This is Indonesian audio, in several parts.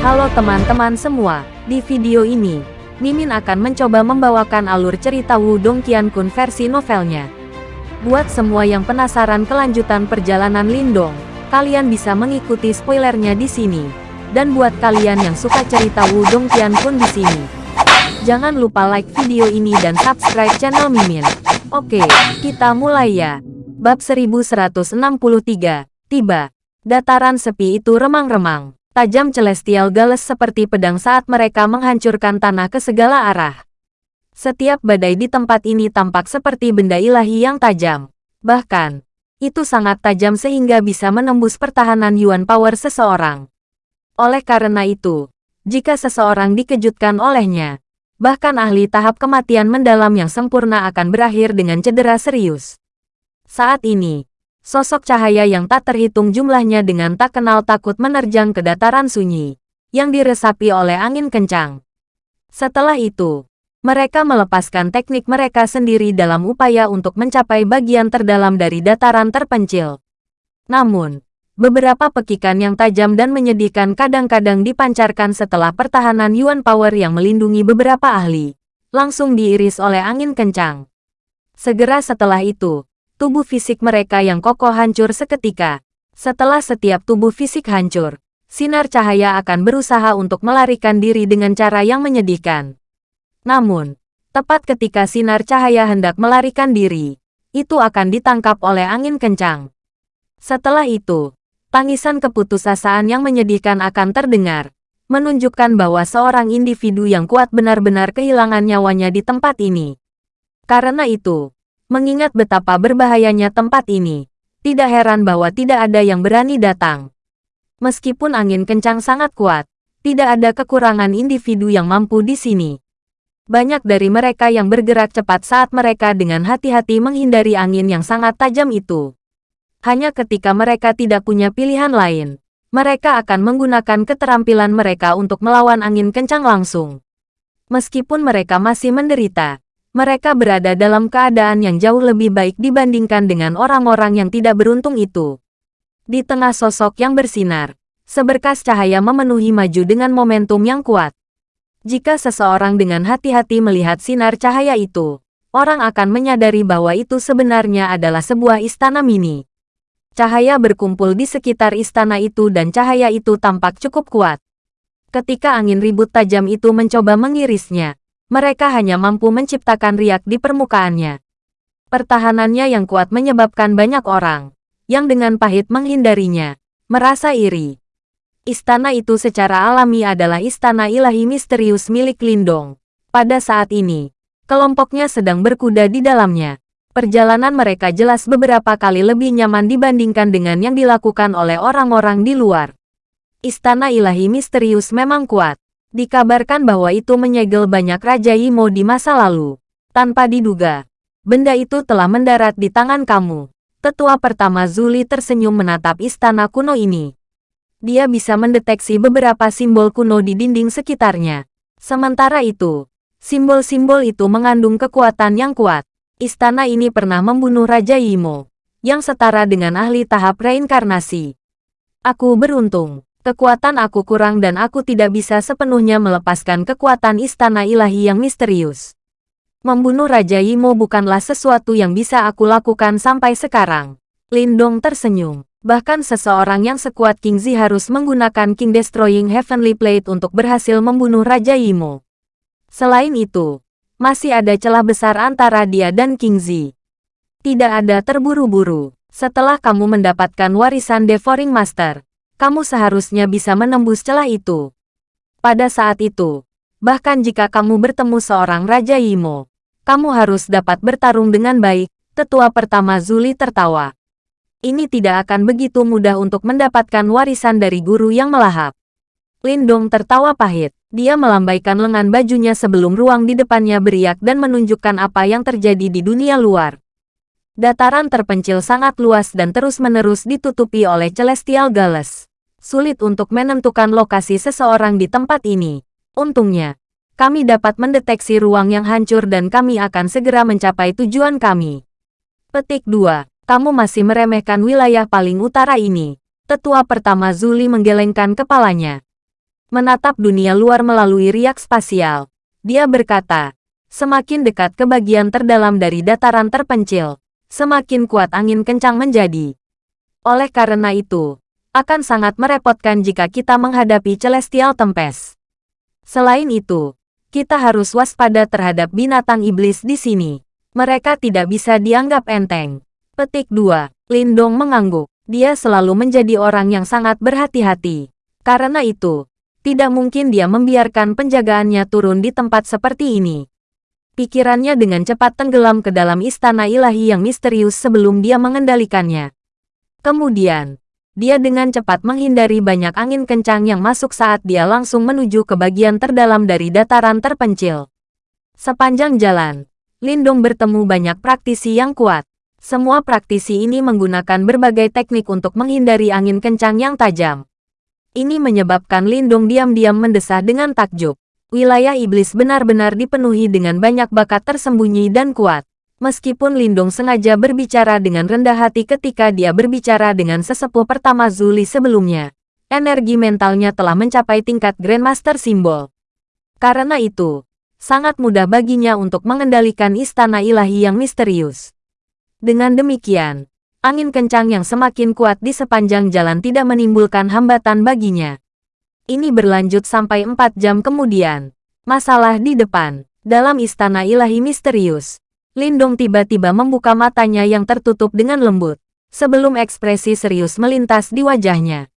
Halo teman-teman semua, di video ini, Mimin akan mencoba membawakan alur cerita Wudong Qiankun versi novelnya. Buat semua yang penasaran kelanjutan perjalanan Lindong, kalian bisa mengikuti spoilernya di sini. Dan buat kalian yang suka cerita Wudong Qiankun di sini, jangan lupa like video ini dan subscribe channel Mimin. Oke, kita mulai ya. Bab 1163, tiba. Dataran sepi itu remang-remang. Tajam celestial gales seperti pedang saat mereka menghancurkan tanah ke segala arah. Setiap badai di tempat ini tampak seperti benda ilahi yang tajam. Bahkan, itu sangat tajam sehingga bisa menembus pertahanan Yuan Power seseorang. Oleh karena itu, jika seseorang dikejutkan olehnya, bahkan ahli tahap kematian mendalam yang sempurna akan berakhir dengan cedera serius. Saat ini, sosok cahaya yang tak terhitung jumlahnya dengan tak kenal takut menerjang ke dataran sunyi, yang diresapi oleh angin kencang. Setelah itu, mereka melepaskan teknik mereka sendiri dalam upaya untuk mencapai bagian terdalam dari dataran terpencil. Namun, beberapa pekikan yang tajam dan menyedihkan kadang-kadang dipancarkan setelah pertahanan Yuan Power yang melindungi beberapa ahli, langsung diiris oleh angin kencang. Segera setelah itu, tubuh fisik mereka yang kokoh hancur seketika. Setelah setiap tubuh fisik hancur, sinar cahaya akan berusaha untuk melarikan diri dengan cara yang menyedihkan. Namun, tepat ketika sinar cahaya hendak melarikan diri, itu akan ditangkap oleh angin kencang. Setelah itu, tangisan keputusasaan yang menyedihkan akan terdengar, menunjukkan bahwa seorang individu yang kuat benar-benar kehilangan nyawanya di tempat ini. Karena itu, Mengingat betapa berbahayanya tempat ini, tidak heran bahwa tidak ada yang berani datang. Meskipun angin kencang sangat kuat, tidak ada kekurangan individu yang mampu di sini. Banyak dari mereka yang bergerak cepat saat mereka dengan hati-hati menghindari angin yang sangat tajam itu. Hanya ketika mereka tidak punya pilihan lain, mereka akan menggunakan keterampilan mereka untuk melawan angin kencang langsung. Meskipun mereka masih menderita, mereka berada dalam keadaan yang jauh lebih baik dibandingkan dengan orang-orang yang tidak beruntung itu. Di tengah sosok yang bersinar, seberkas cahaya memenuhi maju dengan momentum yang kuat. Jika seseorang dengan hati-hati melihat sinar cahaya itu, orang akan menyadari bahwa itu sebenarnya adalah sebuah istana mini. Cahaya berkumpul di sekitar istana itu dan cahaya itu tampak cukup kuat. Ketika angin ribut tajam itu mencoba mengirisnya, mereka hanya mampu menciptakan riak di permukaannya. Pertahanannya yang kuat menyebabkan banyak orang, yang dengan pahit menghindarinya, merasa iri. Istana itu secara alami adalah istana ilahi misterius milik Lindong. Pada saat ini, kelompoknya sedang berkuda di dalamnya. Perjalanan mereka jelas beberapa kali lebih nyaman dibandingkan dengan yang dilakukan oleh orang-orang di luar. Istana ilahi misterius memang kuat, Dikabarkan bahwa itu menyegel banyak Raja Imo di masa lalu. Tanpa diduga, benda itu telah mendarat di tangan kamu. Tetua pertama Zuli tersenyum menatap istana kuno ini. Dia bisa mendeteksi beberapa simbol kuno di dinding sekitarnya. Sementara itu, simbol-simbol itu mengandung kekuatan yang kuat. Istana ini pernah membunuh Raja Imo, yang setara dengan ahli tahap reinkarnasi. Aku beruntung. Kekuatan aku kurang dan aku tidak bisa sepenuhnya melepaskan kekuatan istana ilahi yang misterius. Membunuh Raja Yimo bukanlah sesuatu yang bisa aku lakukan sampai sekarang. Lindong tersenyum. Bahkan seseorang yang sekuat King Zi harus menggunakan King Destroying Heavenly Plate untuk berhasil membunuh Raja Yimo. Selain itu, masih ada celah besar antara dia dan King Zi. Tidak ada terburu-buru. Setelah kamu mendapatkan warisan Devouring Master, kamu seharusnya bisa menembus celah itu. Pada saat itu, bahkan jika kamu bertemu seorang Raja Yimo, kamu harus dapat bertarung dengan baik, tetua pertama Zuli tertawa. Ini tidak akan begitu mudah untuk mendapatkan warisan dari guru yang melahap. Lindong tertawa pahit. Dia melambaikan lengan bajunya sebelum ruang di depannya beriak dan menunjukkan apa yang terjadi di dunia luar. Dataran terpencil sangat luas dan terus-menerus ditutupi oleh Celestial Gales sulit untuk menentukan lokasi seseorang di tempat ini. Untungnya, kami dapat mendeteksi ruang yang hancur dan kami akan segera mencapai tujuan kami. Petik 2. Kamu masih meremehkan wilayah paling utara ini. Tetua pertama Zuli menggelengkan kepalanya. menatap dunia luar melalui riak spasial. Dia berkata, semakin dekat ke bagian terdalam dari dataran terpencil, semakin kuat angin kencang menjadi. Oleh karena itu, akan sangat merepotkan jika kita menghadapi Celestial Tempest. Selain itu, kita harus waspada terhadap binatang iblis di sini. Mereka tidak bisa dianggap enteng. Petik 2. Lindong mengangguk. Dia selalu menjadi orang yang sangat berhati-hati. Karena itu, tidak mungkin dia membiarkan penjagaannya turun di tempat seperti ini. Pikirannya dengan cepat tenggelam ke dalam istana ilahi yang misterius sebelum dia mengendalikannya. Kemudian, dia dengan cepat menghindari banyak angin kencang yang masuk saat dia langsung menuju ke bagian terdalam dari dataran terpencil. Sepanjang jalan, Lindong bertemu banyak praktisi yang kuat. Semua praktisi ini menggunakan berbagai teknik untuk menghindari angin kencang yang tajam. Ini menyebabkan Lindung diam-diam mendesah dengan takjub. Wilayah iblis benar-benar dipenuhi dengan banyak bakat tersembunyi dan kuat. Meskipun Lindung sengaja berbicara dengan rendah hati ketika dia berbicara dengan sesepuh pertama Zuli sebelumnya, energi mentalnya telah mencapai tingkat Grandmaster Simbol. Karena itu, sangat mudah baginya untuk mengendalikan istana ilahi yang misterius. Dengan demikian, angin kencang yang semakin kuat di sepanjang jalan tidak menimbulkan hambatan baginya. Ini berlanjut sampai empat jam kemudian. Masalah di depan, dalam istana ilahi misterius. Lindong tiba-tiba membuka matanya yang tertutup dengan lembut, sebelum ekspresi serius melintas di wajahnya.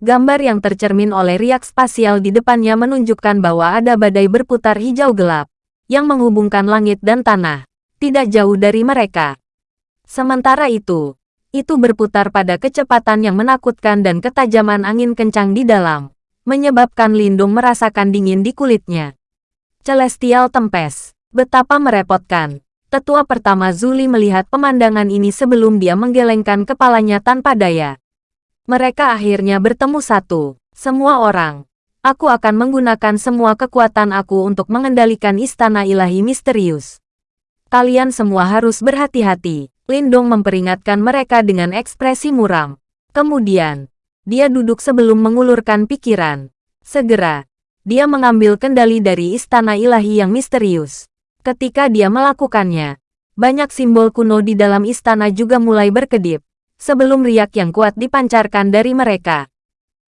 Gambar yang tercermin oleh riak spasial di depannya menunjukkan bahwa ada badai berputar hijau gelap, yang menghubungkan langit dan tanah, tidak jauh dari mereka. Sementara itu, itu berputar pada kecepatan yang menakutkan dan ketajaman angin kencang di dalam, menyebabkan Lindung merasakan dingin di kulitnya. Celestial Tempest, betapa merepotkan. Tetua pertama Zuli melihat pemandangan ini sebelum dia menggelengkan kepalanya tanpa daya. Mereka akhirnya bertemu satu. Semua orang. Aku akan menggunakan semua kekuatan aku untuk mengendalikan istana ilahi misterius. Kalian semua harus berhati-hati. Lindong memperingatkan mereka dengan ekspresi muram. Kemudian, dia duduk sebelum mengulurkan pikiran. Segera, dia mengambil kendali dari istana ilahi yang misterius. Ketika dia melakukannya, banyak simbol kuno di dalam istana juga mulai berkedip, sebelum riak yang kuat dipancarkan dari mereka.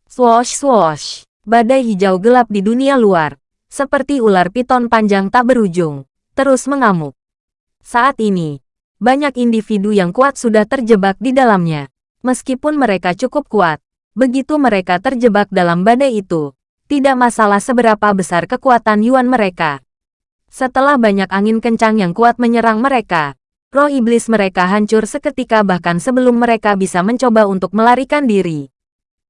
Swoosh swoosh, badai hijau gelap di dunia luar, seperti ular piton panjang tak berujung, terus mengamuk. Saat ini, banyak individu yang kuat sudah terjebak di dalamnya. Meskipun mereka cukup kuat, begitu mereka terjebak dalam badai itu, tidak masalah seberapa besar kekuatan Yuan mereka. Setelah banyak angin kencang yang kuat menyerang mereka, roh iblis mereka hancur seketika bahkan sebelum mereka bisa mencoba untuk melarikan diri.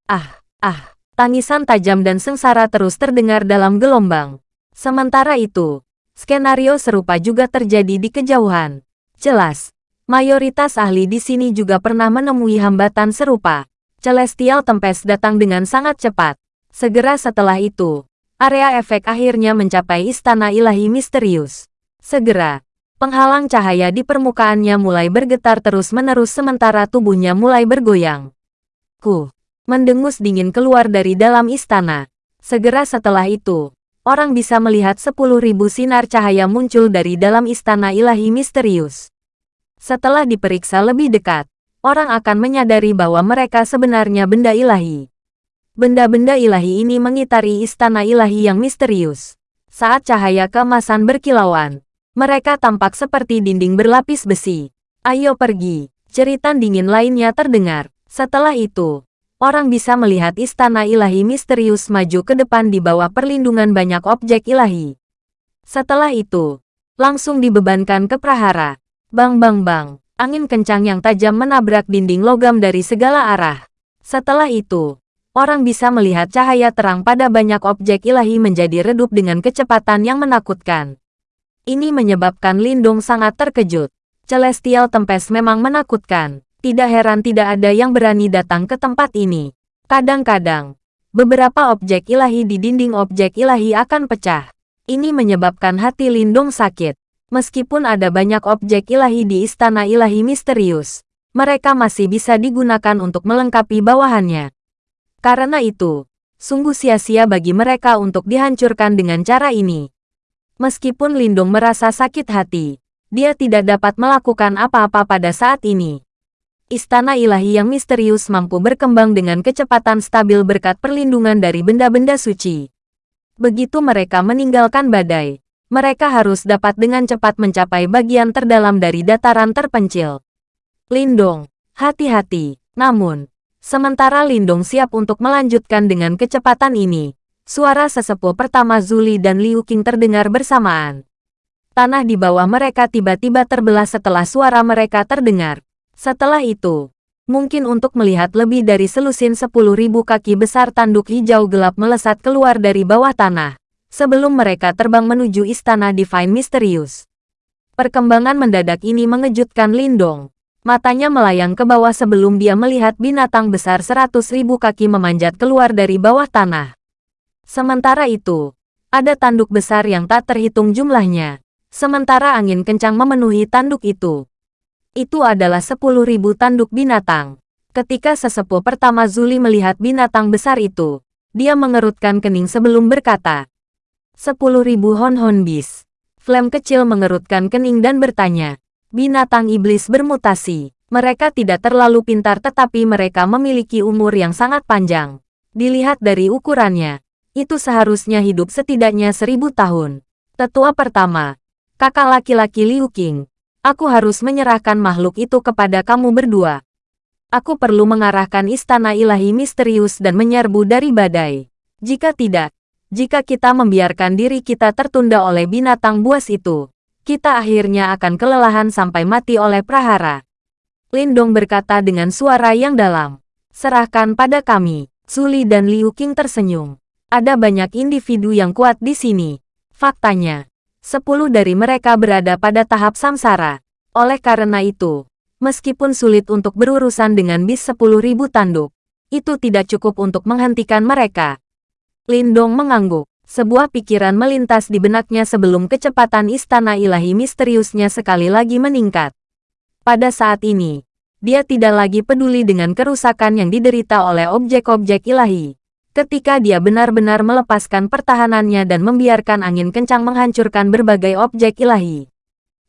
Ah, ah, tangisan tajam dan sengsara terus terdengar dalam gelombang. Sementara itu, skenario serupa juga terjadi di kejauhan. Jelas, mayoritas ahli di sini juga pernah menemui hambatan serupa. Celestial Tempest datang dengan sangat cepat. Segera setelah itu, area efek akhirnya mencapai istana ilahi misterius. Segera, penghalang cahaya di permukaannya mulai bergetar terus-menerus sementara tubuhnya mulai bergoyang. Ku, mendengus dingin keluar dari dalam istana. Segera setelah itu, orang bisa melihat 10.000 sinar cahaya muncul dari dalam istana ilahi misterius. Setelah diperiksa lebih dekat, orang akan menyadari bahwa mereka sebenarnya benda ilahi. Benda-benda ilahi ini mengitari istana ilahi yang misterius. Saat cahaya keemasan berkilauan, mereka tampak seperti dinding berlapis besi. Ayo pergi, Ceritan dingin lainnya terdengar. Setelah itu, orang bisa melihat istana ilahi misterius maju ke depan di bawah perlindungan banyak objek ilahi. Setelah itu, langsung dibebankan ke prahara. Bang bang bang, angin kencang yang tajam menabrak dinding logam dari segala arah. Setelah itu, orang bisa melihat cahaya terang pada banyak objek ilahi menjadi redup dengan kecepatan yang menakutkan. Ini menyebabkan Lindung sangat terkejut. Celestial Tempest memang menakutkan. Tidak heran tidak ada yang berani datang ke tempat ini. Kadang-kadang, beberapa objek ilahi di dinding objek ilahi akan pecah. Ini menyebabkan hati Lindung sakit. Meskipun ada banyak objek ilahi di istana ilahi misterius, mereka masih bisa digunakan untuk melengkapi bawahannya. Karena itu, Sungguh sia-sia bagi mereka untuk dihancurkan dengan cara ini. Meskipun Lindong merasa sakit hati, dia tidak dapat melakukan apa-apa pada saat ini. Istana ilahi yang misterius mampu berkembang dengan kecepatan stabil berkat perlindungan dari benda-benda suci. Begitu mereka meninggalkan badai, mereka harus dapat dengan cepat mencapai bagian terdalam dari dataran terpencil. Lindong, hati-hati. Namun, sementara Lindong siap untuk melanjutkan dengan kecepatan ini, suara sesepuh pertama Zuli dan Liu Qing terdengar bersamaan. Tanah di bawah mereka tiba-tiba terbelah setelah suara mereka terdengar. Setelah itu, mungkin untuk melihat lebih dari selusin sepuluh ribu kaki besar tanduk hijau gelap melesat keluar dari bawah tanah, sebelum mereka terbang menuju istana Divine Mysterious. Perkembangan mendadak ini mengejutkan Lindong. Matanya melayang ke bawah sebelum dia melihat binatang besar seratus ribu kaki memanjat keluar dari bawah tanah. Sementara itu, ada tanduk besar yang tak terhitung jumlahnya. Sementara angin kencang memenuhi tanduk itu itu adalah 10.000 tanduk binatang. Ketika sesepuh pertama Zuli melihat binatang besar itu, dia mengerutkan kening sebelum berkata, 10.000 hon-hon bis. Flame kecil mengerutkan kening dan bertanya, binatang iblis bermutasi. Mereka tidak terlalu pintar tetapi mereka memiliki umur yang sangat panjang. Dilihat dari ukurannya, itu seharusnya hidup setidaknya seribu tahun. Tetua pertama, kakak laki-laki Liu Qing, Aku harus menyerahkan makhluk itu kepada kamu berdua. Aku perlu mengarahkan istana ilahi misterius dan menyerbu dari badai. Jika tidak, jika kita membiarkan diri kita tertunda oleh binatang buas itu, kita akhirnya akan kelelahan sampai mati oleh prahara. Lindong berkata dengan suara yang dalam. Serahkan pada kami. Suli dan Liu Qing tersenyum. Ada banyak individu yang kuat di sini. Faktanya, Sepuluh dari mereka berada pada tahap samsara. Oleh karena itu, meskipun sulit untuk berurusan dengan bis sepuluh ribu tanduk, itu tidak cukup untuk menghentikan mereka. Lindong mengangguk. Sebuah pikiran melintas di benaknya sebelum kecepatan istana ilahi misteriusnya sekali lagi meningkat. Pada saat ini, dia tidak lagi peduli dengan kerusakan yang diderita oleh objek-objek ilahi ketika dia benar-benar melepaskan pertahanannya dan membiarkan angin kencang menghancurkan berbagai objek ilahi.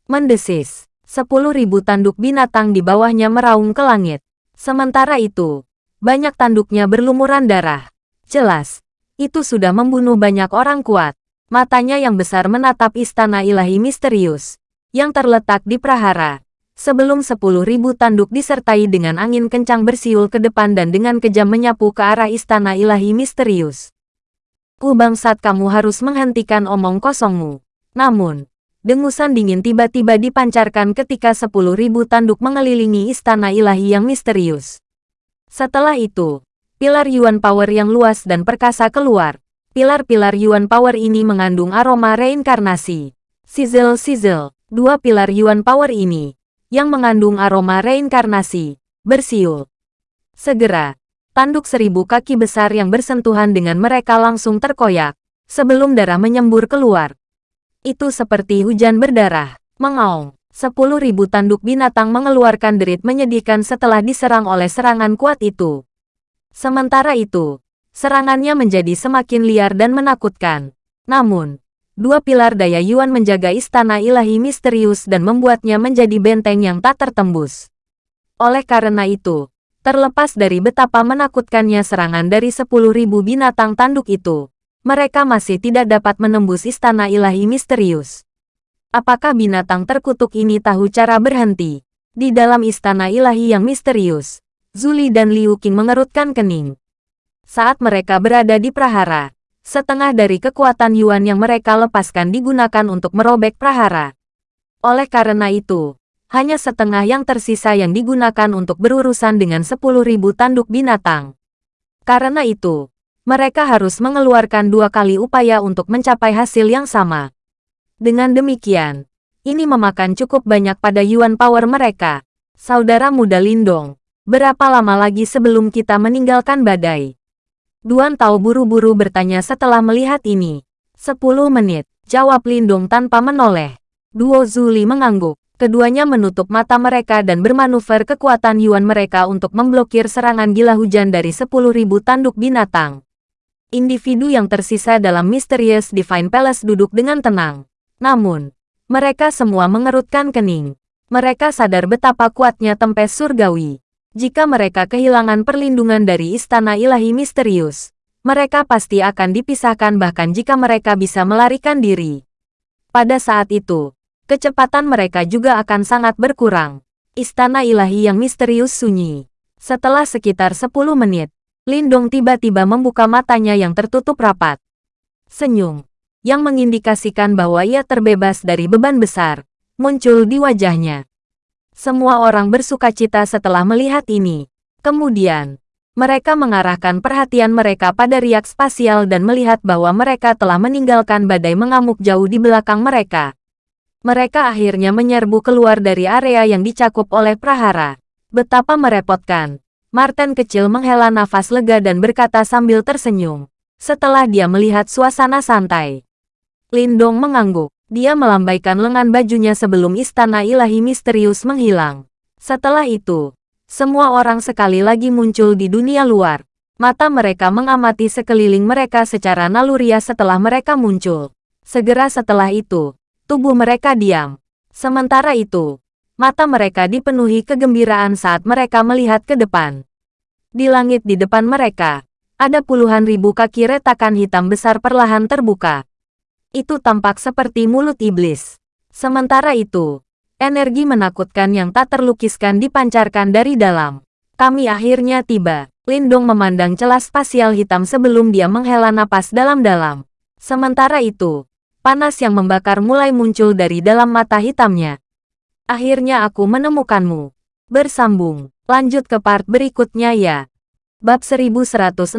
Mendesis, sepuluh ribu tanduk binatang di bawahnya meraung ke langit. Sementara itu, banyak tanduknya berlumuran darah. Jelas, itu sudah membunuh banyak orang kuat. Matanya yang besar menatap istana ilahi misterius, yang terletak di prahara sebelum sepuluh ribu tanduk disertai dengan angin kencang bersiul ke depan dan dengan kejam menyapu ke arah istana ilahi misterius. Ku bangsat kamu harus menghentikan omong kosongmu. Namun, dengusan dingin tiba-tiba dipancarkan ketika sepuluh ribu tanduk mengelilingi istana ilahi yang misterius. Setelah itu, pilar Yuan Power yang luas dan perkasa keluar. Pilar-pilar Yuan Power ini mengandung aroma reinkarnasi. Sizzle-sizzle, dua pilar Yuan Power ini, yang mengandung aroma reinkarnasi, bersiul. Segera, tanduk seribu kaki besar yang bersentuhan dengan mereka langsung terkoyak, sebelum darah menyembur keluar. Itu seperti hujan berdarah, mengaung. Sepuluh ribu tanduk binatang mengeluarkan derit menyedihkan setelah diserang oleh serangan kuat itu. Sementara itu, serangannya menjadi semakin liar dan menakutkan. Namun, dua pilar daya Yuan menjaga istana ilahi misterius dan membuatnya menjadi benteng yang tak tertembus. Oleh karena itu, terlepas dari betapa menakutkannya serangan dari sepuluh ribu binatang tanduk itu, mereka masih tidak dapat menembus istana ilahi misterius. Apakah binatang terkutuk ini tahu cara berhenti? Di dalam istana ilahi yang misterius, Zuli dan Liu Qing mengerutkan kening. Saat mereka berada di prahara, setengah dari kekuatan Yuan yang mereka lepaskan digunakan untuk merobek prahara. Oleh karena itu, hanya setengah yang tersisa yang digunakan untuk berurusan dengan 10.000 tanduk binatang. Karena itu, mereka harus mengeluarkan dua kali upaya untuk mencapai hasil yang sama. Dengan demikian, ini memakan cukup banyak pada Yuan Power mereka. Saudara muda Lindong, berapa lama lagi sebelum kita meninggalkan badai? Duan Tao buru-buru bertanya setelah melihat ini. Sepuluh menit, jawab Lindung tanpa menoleh. Duo Zuli mengangguk. Keduanya menutup mata mereka dan bermanuver kekuatan Yuan mereka untuk memblokir serangan gila hujan dari sepuluh ribu tanduk binatang. Individu yang tersisa dalam Mysterious Divine Palace duduk dengan tenang. Namun, mereka semua mengerutkan kening. Mereka sadar betapa kuatnya tempes surgawi. Jika mereka kehilangan perlindungan dari istana ilahi misterius, mereka pasti akan dipisahkan bahkan jika mereka bisa melarikan diri. Pada saat itu, kecepatan mereka juga akan sangat berkurang. Istana ilahi yang misterius sunyi. Setelah sekitar 10 menit, Lindong tiba-tiba membuka matanya yang tertutup rapat. Senyum, yang mengindikasikan bahwa ia terbebas dari beban besar, muncul di wajahnya. Semua orang bersuka cita setelah melihat ini. Kemudian, mereka mengarahkan perhatian mereka pada riak spasial dan melihat bahwa mereka telah meninggalkan badai mengamuk jauh di belakang mereka. Mereka akhirnya menyerbu keluar dari area yang dicakup oleh prahara. Betapa merepotkan. Martin kecil menghela nafas lega dan berkata sambil tersenyum. Setelah dia melihat suasana santai. Lindong mengangguk. Dia melambaikan lengan bajunya sebelum istana ilahi misterius menghilang. Setelah itu, semua orang sekali lagi muncul di dunia luar. Mata mereka mengamati sekeliling mereka secara naluriah setelah mereka muncul. Segera setelah itu, tubuh mereka diam. Sementara itu, Mata mereka dipenuhi kegembiraan saat mereka melihat ke depan. Di langit di depan mereka, ada puluhan ribu kaki retakan hitam besar perlahan terbuka. Itu tampak seperti mulut iblis. Sementara itu, energi menakutkan yang tak terlukiskan dipancarkan dari dalam. Kami akhirnya tiba. Lindong memandang celah spasial hitam sebelum dia menghela napas dalam-dalam. Sementara itu, panas yang membakar mulai muncul dari dalam mata hitamnya. Akhirnya aku menemukanmu. Bersambung. Lanjut ke part berikutnya ya. Bab 1164.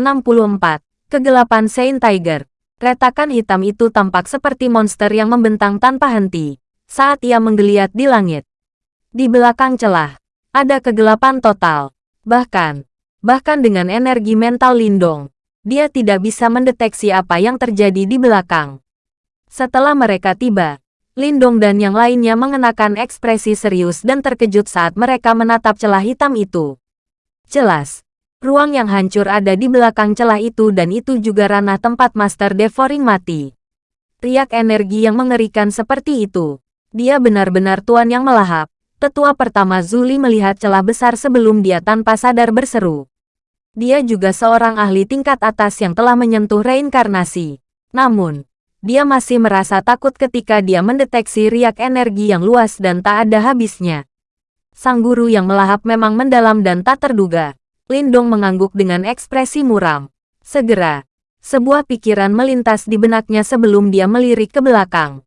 Kegelapan Saint Tiger. Retakan hitam itu tampak seperti monster yang membentang tanpa henti. Saat ia menggeliat di langit. Di belakang celah. Ada kegelapan total. Bahkan. Bahkan dengan energi mental Lindong. Dia tidak bisa mendeteksi apa yang terjadi di belakang. Setelah mereka tiba, Lindong dan yang lainnya mengenakan ekspresi serius dan terkejut saat mereka menatap celah hitam itu. Jelas, ruang yang hancur ada di belakang celah itu dan itu juga ranah tempat Master Devouring mati. Riak energi yang mengerikan seperti itu. Dia benar-benar tuan yang melahap. Tetua pertama Zuli melihat celah besar sebelum dia tanpa sadar berseru. Dia juga seorang ahli tingkat atas yang telah menyentuh reinkarnasi. Namun, dia masih merasa takut ketika dia mendeteksi riak energi yang luas dan tak ada habisnya. Sang guru yang melahap memang mendalam dan tak terduga. Lindong mengangguk dengan ekspresi muram. Segera, sebuah pikiran melintas di benaknya sebelum dia melirik ke belakang.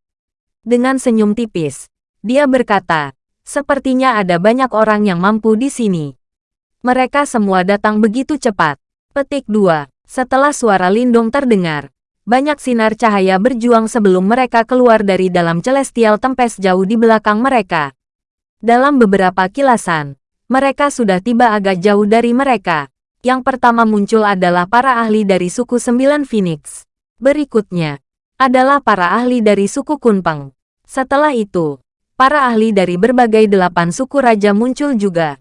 Dengan senyum tipis, dia berkata, sepertinya ada banyak orang yang mampu di sini. Mereka semua datang begitu cepat. Petik 2. Setelah suara Lindong terdengar, banyak sinar cahaya berjuang sebelum mereka keluar dari dalam celestial tempest jauh di belakang mereka. Dalam beberapa kilasan, mereka sudah tiba agak jauh dari mereka. Yang pertama muncul adalah para ahli dari suku Sembilan Phoenix. Berikutnya, adalah para ahli dari suku Kunpeng. Setelah itu, para ahli dari berbagai delapan suku raja muncul juga.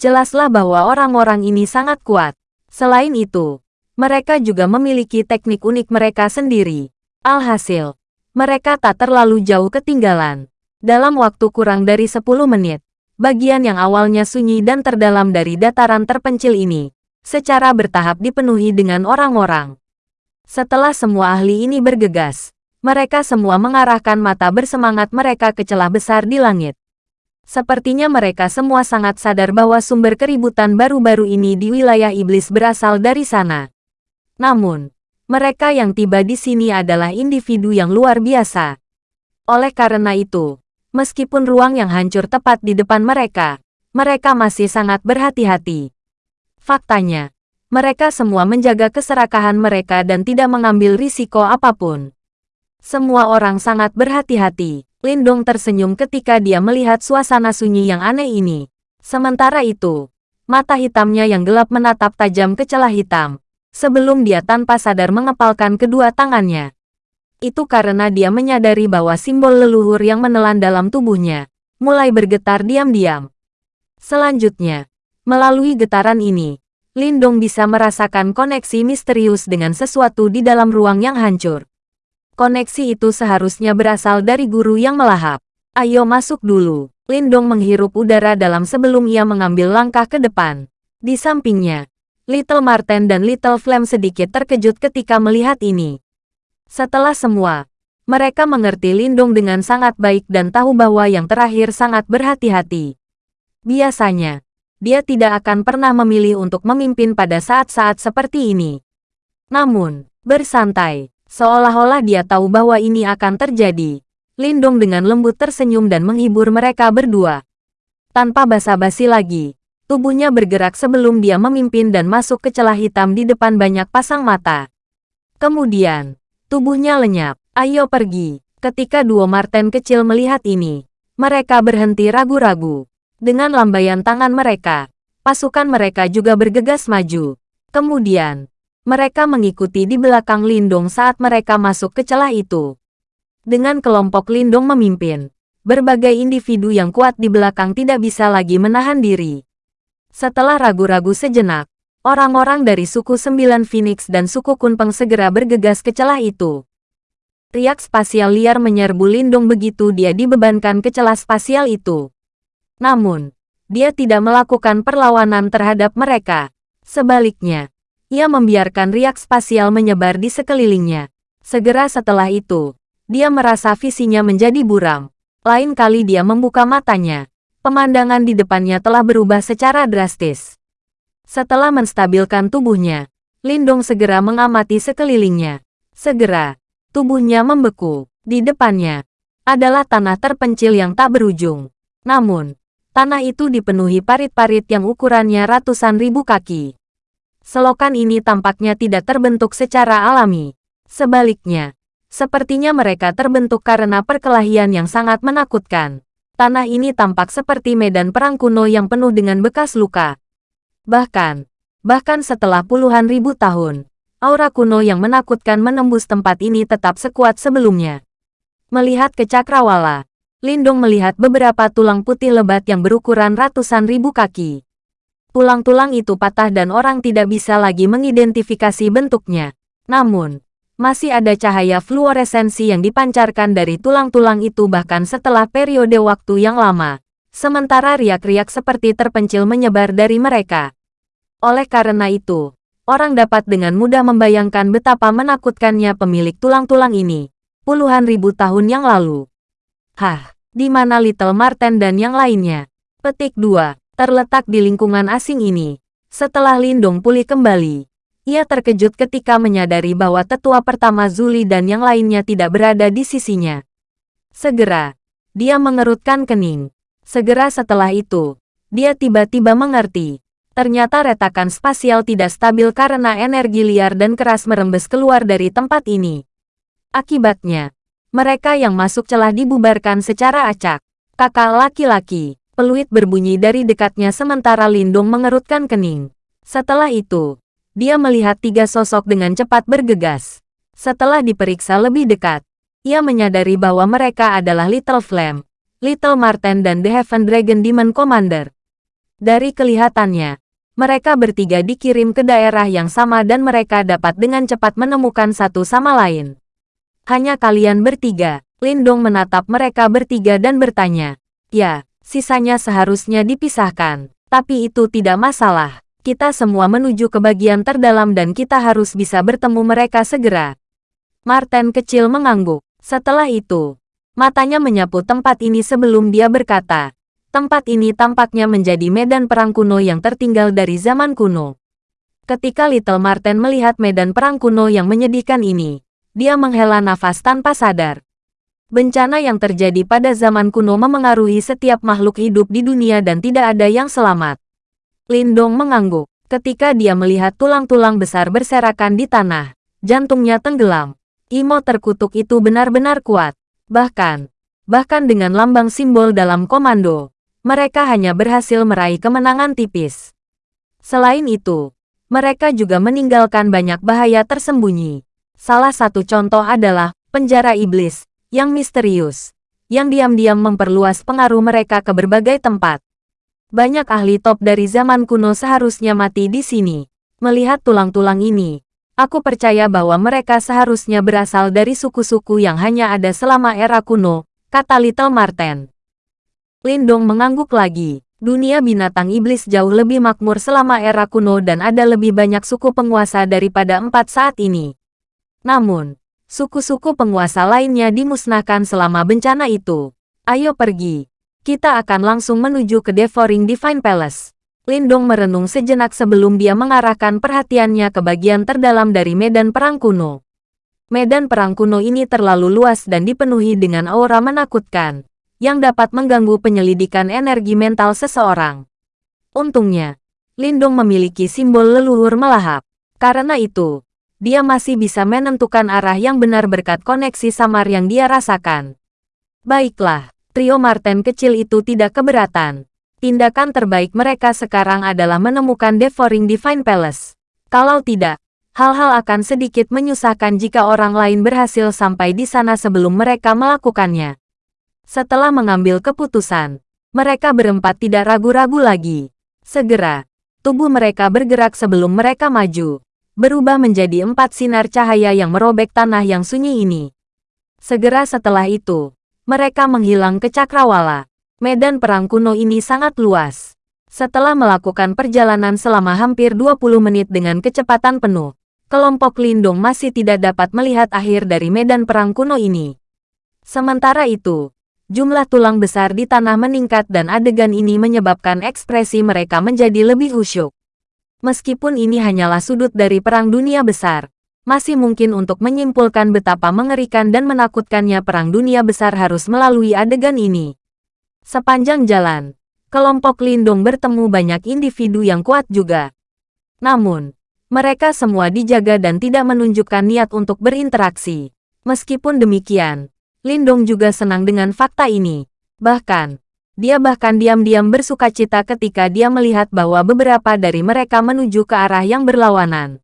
Jelaslah bahwa orang-orang ini sangat kuat. Selain itu, mereka juga memiliki teknik unik mereka sendiri. Alhasil, mereka tak terlalu jauh ketinggalan. Dalam waktu kurang dari 10 menit, bagian yang awalnya sunyi dan terdalam dari dataran terpencil ini, secara bertahap dipenuhi dengan orang-orang. Setelah semua ahli ini bergegas, mereka semua mengarahkan mata bersemangat mereka ke celah besar di langit. Sepertinya mereka semua sangat sadar bahwa sumber keributan baru-baru ini di wilayah iblis berasal dari sana. Namun, mereka yang tiba di sini adalah individu yang luar biasa. Oleh karena itu, meskipun ruang yang hancur tepat di depan mereka, mereka masih sangat berhati-hati. Faktanya, mereka semua menjaga keserakahan mereka dan tidak mengambil risiko apa pun. Semua orang sangat berhati-hati. Lindong tersenyum ketika dia melihat suasana sunyi yang aneh ini. Sementara itu, mata hitamnya yang gelap menatap tajam ke celah hitam, sebelum dia tanpa sadar mengepalkan kedua tangannya. Itu karena dia menyadari bahwa simbol leluhur yang menelan dalam tubuhnya mulai bergetar diam-diam. Selanjutnya, melalui getaran ini, Lindong bisa merasakan koneksi misterius dengan sesuatu di dalam ruang yang hancur. Koneksi itu seharusnya berasal dari guru yang melahap. Ayo masuk dulu. Lindong menghirup udara dalam sebelum ia mengambil langkah ke depan. Di sampingnya, Little Marten dan Little Flame sedikit terkejut ketika melihat ini. Setelah semua, mereka mengerti Lindong dengan sangat baik dan tahu bahwa yang terakhir sangat berhati-hati. Biasanya, dia tidak akan pernah memilih untuk memimpin pada saat-saat seperti ini. Namun, bersantai, seolah-olah dia tahu bahwa ini akan terjadi. Lindong dengan lembut tersenyum dan menghibur mereka berdua. Tanpa basa-basi lagi, tubuhnya bergerak sebelum dia memimpin dan masuk ke celah hitam di depan banyak pasang mata. Kemudian, tubuhnya lenyap. Ayo pergi. Ketika dua Marten kecil melihat ini, mereka berhenti ragu-ragu. Dengan lambaian tangan mereka, pasukan mereka juga bergegas maju. Kemudian, mereka mengikuti di belakang Lindong saat mereka masuk ke celah itu. Dengan kelompok Lindong memimpin, berbagai individu yang kuat di belakang tidak bisa lagi menahan diri. Setelah ragu-ragu sejenak, orang-orang dari suku Sembilan Phoenix dan suku Kunpeng segera bergegas ke celah itu. Riak spasial liar menyerbu Lindong begitu dia dibebankan ke celah spasial itu. Namun, dia tidak melakukan perlawanan terhadap mereka. Sebaliknya, ia membiarkan riak spasial menyebar di sekelilingnya. Segera setelah itu, dia merasa visinya menjadi buram. Lain kali dia membuka matanya. Pemandangan di depannya telah berubah secara drastis. Setelah menstabilkan tubuhnya, Lindong segera mengamati sekelilingnya. Segera, tubuhnya membeku. Di depannya, adalah tanah terpencil yang tak berujung. Namun, Tanah itu dipenuhi parit-parit yang ukurannya ratusan ribu kaki. Selokan ini tampaknya tidak terbentuk secara alami. Sebaliknya, sepertinya mereka terbentuk karena perkelahian yang sangat menakutkan. Tanah ini tampak seperti medan perang kuno yang penuh dengan bekas luka. Bahkan, bahkan setelah puluhan ribu tahun, aura kuno yang menakutkan menembus tempat ini tetap sekuat sebelumnya. Melihat ke cakrawala, Lindung melihat beberapa tulang putih lebat yang berukuran ratusan ribu kaki. Tulang-tulang itu patah dan orang tidak bisa lagi mengidentifikasi bentuknya. Namun, masih ada cahaya fluoresensi yang dipancarkan dari tulang-tulang itu bahkan setelah periode waktu yang lama. Sementara riak-riak seperti terpencil menyebar dari mereka. Oleh karena itu, orang dapat dengan mudah membayangkan betapa menakutkannya pemilik tulang-tulang ini. Puluhan ribu tahun yang lalu. Hah, di mana Little Marten dan yang lainnya? Petik 2. Terletak di lingkungan asing ini. Setelah Lindong pulih kembali, ia terkejut ketika menyadari bahwa tetua pertama Zuli dan yang lainnya tidak berada di sisinya. Segera, dia mengerutkan kening. Segera setelah itu, dia tiba-tiba mengerti. Ternyata retakan spasial tidak stabil karena energi liar dan keras merembes keluar dari tempat ini. Akibatnya, mereka yang masuk celah dibubarkan secara acak. Kakak laki-laki, peluit berbunyi dari dekatnya sementara Lindung mengerutkan kening. Setelah itu, dia melihat tiga sosok dengan cepat bergegas. Setelah diperiksa lebih dekat, ia menyadari bahwa mereka adalah Little Flame, Little Marten dan The Heaven Dragon Demon Commander. Dari kelihatannya, mereka bertiga dikirim ke daerah yang sama dan mereka dapat dengan cepat menemukan satu sama lain. Hanya kalian bertiga. Lindong menatap mereka bertiga dan bertanya. Ya, sisanya seharusnya dipisahkan. Tapi itu tidak masalah. Kita semua menuju ke bagian terdalam dan kita harus bisa bertemu mereka segera. Martin kecil mengangguk. Setelah itu, matanya menyapu tempat ini sebelum dia berkata, tempat ini tampaknya menjadi medan perang kuno yang tertinggal dari zaman kuno. Ketika Little Martin melihat medan perang kuno yang menyedihkan ini, dia menghela nafas tanpa sadar. Bencana yang terjadi pada zaman kuno memengaruhi setiap makhluk hidup di dunia dan tidak ada yang selamat. Lindong mengangguk. Ketika dia melihat tulang-tulang besar berserakan di tanah, jantungnya tenggelam. Imo terkutuk itu benar-benar kuat. Bahkan, bahkan dengan lambang simbol dalam komando, mereka hanya berhasil meraih kemenangan tipis. Selain itu, mereka juga meninggalkan banyak bahaya tersembunyi. Salah satu contoh adalah penjara iblis yang misterius, yang diam-diam memperluas pengaruh mereka ke berbagai tempat. Banyak ahli top dari zaman kuno seharusnya mati di sini. Melihat tulang-tulang ini, aku percaya bahwa mereka seharusnya berasal dari suku-suku yang hanya ada selama era kuno, kata Little Marten. Lindong mengangguk lagi. Dunia binatang iblis jauh lebih makmur selama era kuno dan ada lebih banyak suku penguasa daripada empat saat ini. Namun, suku-suku penguasa lainnya dimusnahkan selama bencana itu. Ayo pergi. Kita akan langsung menuju ke Devouring Divine Palace. Lindong merenung sejenak sebelum dia mengarahkan perhatiannya ke bagian terdalam dari medan perang kuno. Medan perang kuno ini terlalu luas dan dipenuhi dengan aura menakutkan yang dapat mengganggu penyelidikan energi mental seseorang. Untungnya, Lindong memiliki simbol leluhur melahap. Karena itu, dia masih bisa menentukan arah yang benar berkat koneksi samar yang dia rasakan. Baiklah, trio Marten kecil itu tidak keberatan. Tindakan terbaik mereka sekarang adalah menemukan Devouring Divine Palace. Kalau tidak, hal-hal akan sedikit menyusahkan jika orang lain berhasil sampai di sana sebelum mereka melakukannya. Setelah mengambil keputusan, mereka berempat tidak ragu-ragu lagi. Segera, tubuh mereka bergerak sebelum mereka maju, berubah menjadi empat sinar cahaya yang merobek tanah yang sunyi ini. Segera setelah itu, mereka menghilang ke cakrawala. Medan perang kuno ini sangat luas. Setelah melakukan perjalanan selama hampir 20 menit dengan kecepatan penuh, kelompok Lindung masih tidak dapat melihat akhir dari medan perang kuno ini. Sementara itu, jumlah tulang besar di tanah meningkat dan adegan ini menyebabkan ekspresi mereka menjadi lebih khusyuk. Meskipun ini hanyalah sudut dari perang dunia besar, masih mungkin untuk menyimpulkan betapa mengerikan dan menakutkannya perang dunia besar harus melalui adegan ini. Sepanjang jalan, kelompok Lindung bertemu banyak individu yang kuat juga. Namun, mereka semua dijaga dan tidak menunjukkan niat untuk berinteraksi. Meskipun demikian, Lindong juga senang dengan fakta ini. Bahkan, dia bahkan diam-diam bersuka cita ketika dia melihat bahwa beberapa dari mereka menuju ke arah yang berlawanan.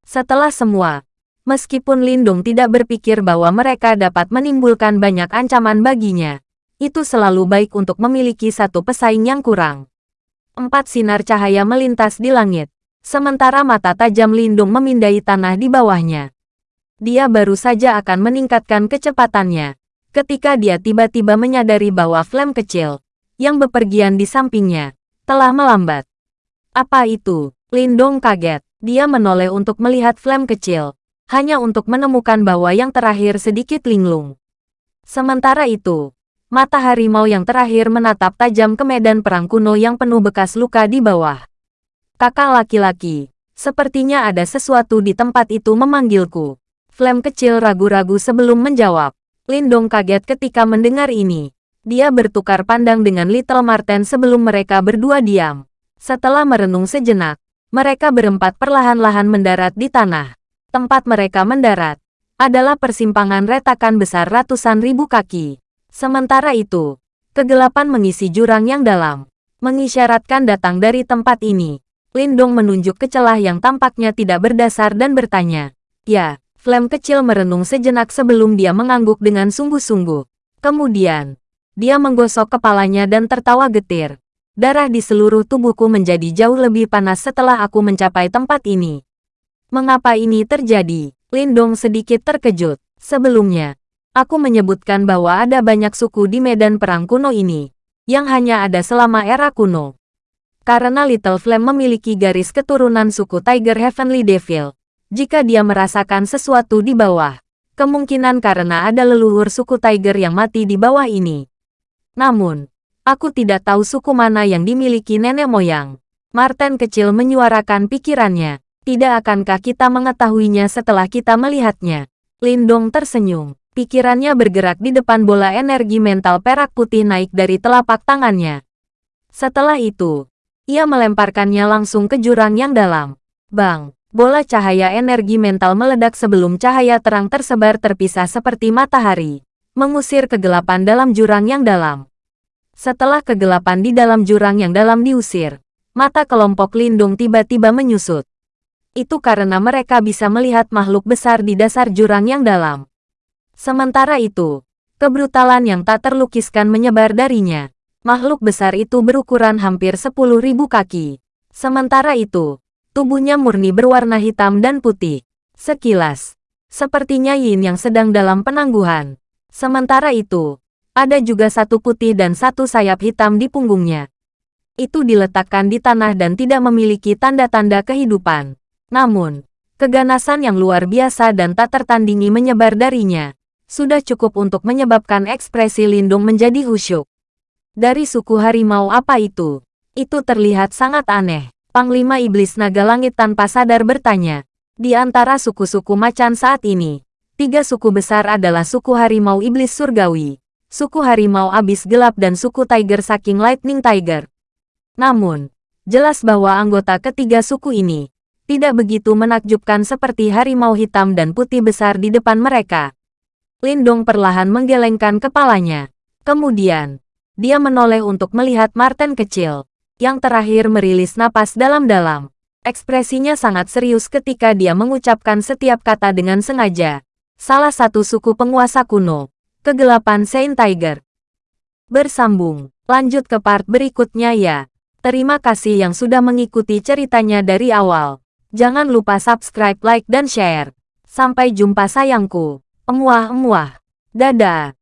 Setelah semua, meskipun Lindong tidak berpikir bahwa mereka dapat menimbulkan banyak ancaman baginya, itu selalu baik untuk memiliki satu pesaing yang kurang. Empat sinar cahaya melintas di langit, sementara mata tajam Lindung memindai tanah di bawahnya. Dia baru saja akan meningkatkan kecepatannya. Ketika dia tiba-tiba menyadari bahwa Flame kecil, yang bepergian di sampingnya, telah melambat. Apa itu? Lindong kaget. Dia menoleh untuk melihat Flame kecil, hanya untuk menemukan bahwa yang terakhir sedikit linglung. Sementara itu, mata harimau yang terakhir menatap tajam ke medan perang kuno yang penuh bekas luka di bawah. Kakak laki-laki, sepertinya ada sesuatu di tempat itu memanggilku. Flame kecil ragu-ragu sebelum menjawab. Lindong kaget ketika mendengar ini. Dia bertukar pandang dengan Little Marten sebelum mereka berdua diam. Setelah merenung sejenak, mereka berempat perlahan-lahan mendarat di tanah. Tempat mereka mendarat adalah persimpangan retakan besar ratusan ribu kaki. Sementara itu, kegelapan mengisi jurang yang dalam, mengisyaratkan datang dari tempat ini. Lindong menunjuk ke celah yang tampaknya tidak berdasar dan bertanya, Ya, Flame kecil merenung sejenak sebelum dia mengangguk dengan sungguh-sungguh. Kemudian, dia menggosok kepalanya dan tertawa getir. Darah di seluruh tubuhku menjadi jauh lebih panas setelah aku mencapai tempat ini. Mengapa ini terjadi? Lindong sedikit terkejut. Sebelumnya, aku menyebutkan bahwa ada banyak suku di medan perang kuno ini, yang hanya ada selama era kuno. Karena Little Flame memiliki garis keturunan suku Tiger Heavenly Devil, jika dia merasakan sesuatu di bawah. Kemungkinan karena ada leluhur suku Tiger yang mati di bawah ini. Namun, aku tidak tahu suku mana yang dimiliki nenek moyang. Martin kecil menyuarakan pikirannya. Tidak akankah kita mengetahuinya setelah kita melihatnya? Lindong tersenyum. Pikirannya bergerak di depan bola energi mental perak putih naik dari telapak tangannya. Setelah itu, ia melemparkannya langsung ke jurang yang dalam. Bang! Bola cahaya energi mental meledak sebelum cahaya terang tersebar terpisah seperti matahari, mengusir kegelapan dalam jurang yang dalam. Setelah kegelapan di dalam jurang yang dalam diusir, mata kelompok lindung tiba-tiba menyusut. Itu karena mereka bisa melihat makhluk besar di dasar jurang yang dalam. Sementara itu, kebrutalan yang tak terlukiskan menyebar darinya. Makhluk besar itu berukuran hampir 10.000 kaki. Sementara itu, tubuhnya murni berwarna hitam dan putih. Sekilas, sepertinya Yin yang sedang dalam penangguhan. Sementara itu, ada juga satu putih dan satu sayap hitam di punggungnya. Itu diletakkan di tanah dan tidak memiliki tanda-tanda kehidupan. Namun, keganasan yang luar biasa dan tak tertandingi menyebar darinya. Sudah cukup untuk menyebabkan ekspresi Lindung menjadi khusyuk. Dari suku harimau apa itu? Itu terlihat sangat aneh. Panglima Iblis Naga Langit tanpa sadar bertanya. Di antara suku-suku macan saat ini, tiga suku besar adalah suku harimau iblis surgawi, suku harimau abis gelap dan suku tiger saking lightning tiger. Namun, jelas bahwa anggota ketiga suku ini tidak begitu menakjubkan seperti harimau hitam dan putih besar di depan mereka. Lindong perlahan menggelengkan kepalanya. Kemudian, dia menoleh untuk melihat Martin kecil, yang terakhir merilis napas dalam-dalam. Ekspresinya sangat serius ketika dia mengucapkan setiap kata dengan sengaja. Salah satu suku penguasa kuno, kegelapan Saint Tiger. Bersambung, lanjut ke part berikutnya ya. Terima kasih yang sudah mengikuti ceritanya dari awal. Jangan lupa subscribe, like, dan share. Sampai jumpa sayangku. Emuah-emuah. Dadah.